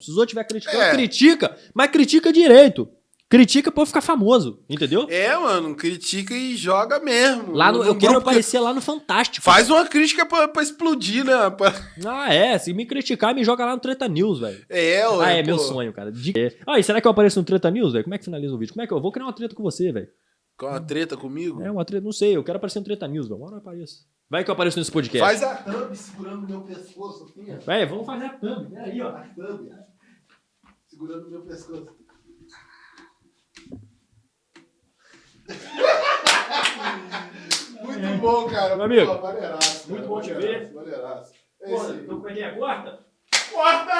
Se os outros estiver criticando, É. critica, mas critica direito. Critica pra eu ficar famoso, entendeu? É, mano, critica e joga mesmo. Lá no, eu quero que- aparecer lá no Fantástico. Faz uma crítica pra, pra explodir, né? Pra- Ah, é. Se me criticar, me joga lá no Treta News, velho. É, ué, Ah, é pô. meu sonho, cara. De... Ah, e será que eu apareço no Treta News, velho? Como é que finaliza o vídeo? Como é que eu vou criar uma treta com você, velho? Com uma treta comigo? É uma treta, não sei. Eu quero aparecer no Treta News, velho. Uma hora eu apareço. Vai que eu apareço nesse podcast. Faz a thumb segurando meu pescoço, assim, ó. Véi, vamos fazer a thumb. Peraí, ó. A thumb, segurando meu pescoço. Muito bom, cara. Meu amigo, Pô, maneiraço, muito cara, bom te ver. Maneiraço. É Porra, é que é? Quarta? Corta!